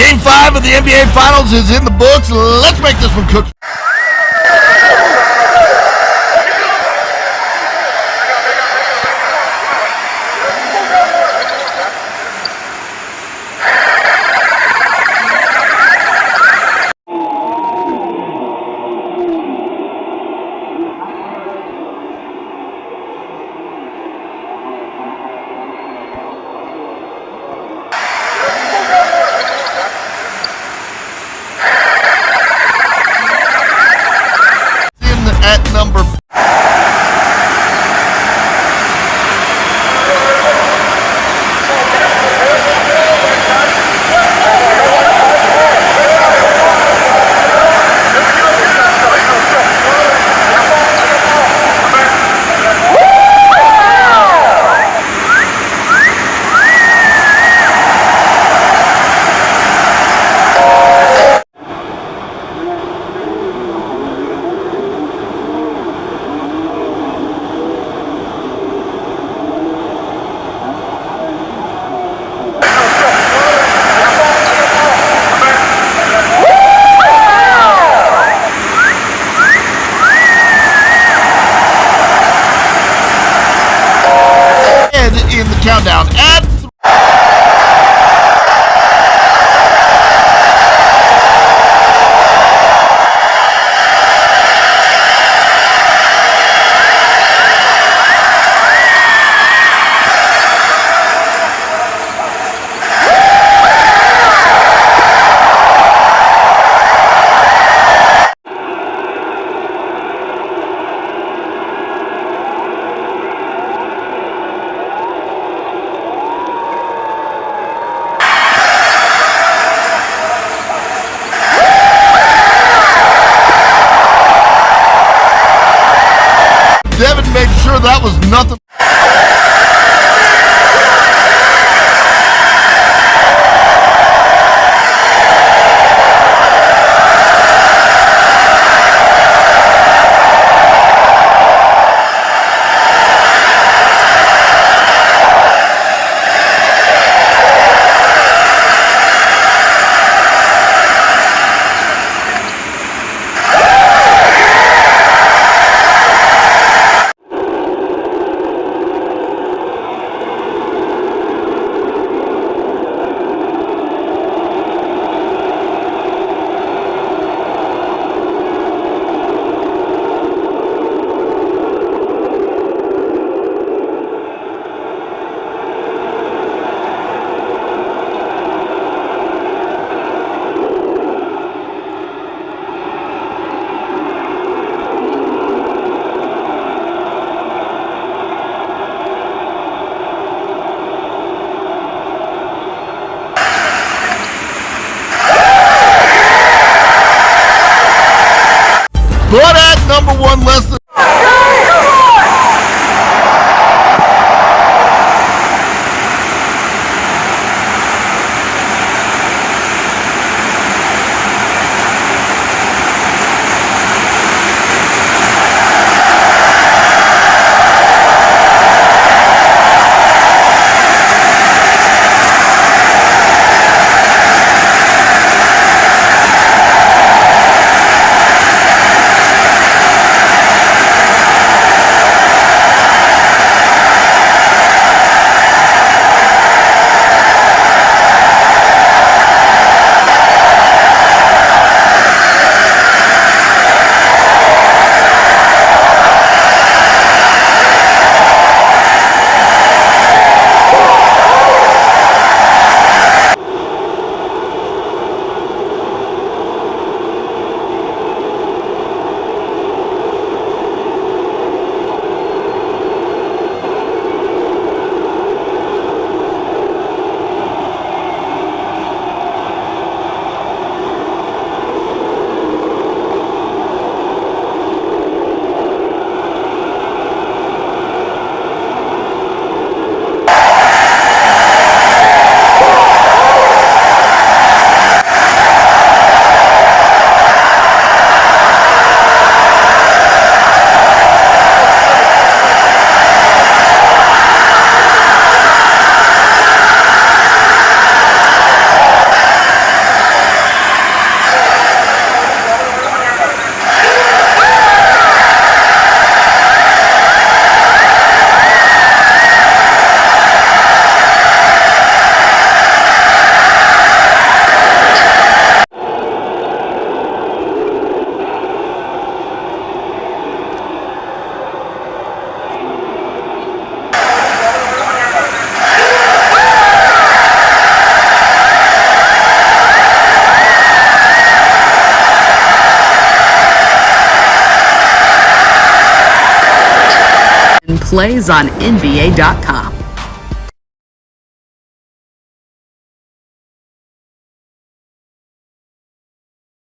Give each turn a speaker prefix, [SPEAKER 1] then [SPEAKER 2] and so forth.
[SPEAKER 1] Game five of the NBA Finals is in the books. Let's make this one cook. The countdown was nothing. But at number one, less than
[SPEAKER 2] plays on NBA.com.